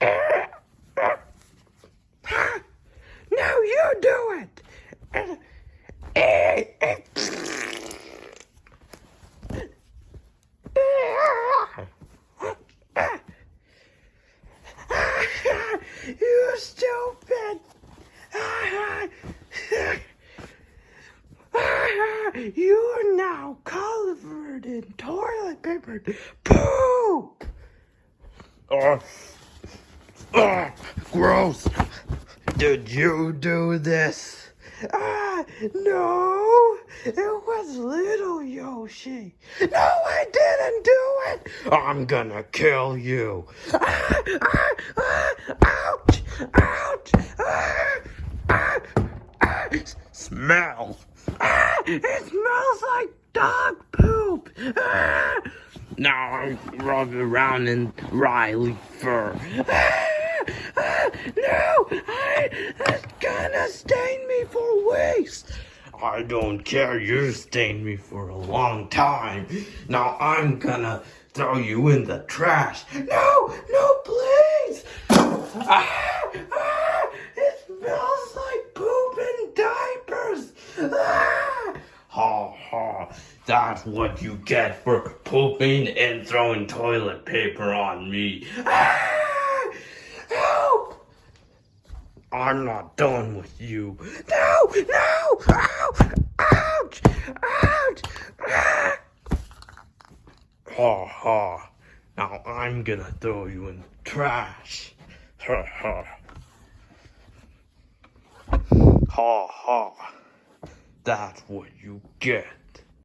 No, you do it. you stupid. You're now covered in toilet paper poop. Oh uh, gross. Did you do this? Ah, no, it was little Yoshi. No, I didn't do it. I'm gonna kill you. Ah, ah, ah, ouch, ouch, ah, ah, ah. Smell. Ah, it smells like dog poop. Ah, Now I'm rubbing around in Riley fur. ah, no, I, it's gonna stain me for weeks. I don't care. You stained me for a long time. Now I'm gonna throw you in the trash. No, no, please. Ah, ah, it smells like poop and diapers. Ah, Ha ha. That's what you get for pooping and throwing toilet paper on me. ah, I'm not done with you. No, no, ow, ouch, ouch. Ah. Ha ha. Now I'm gonna throw you in the trash. Ha ha. Ha ha. That's what you get.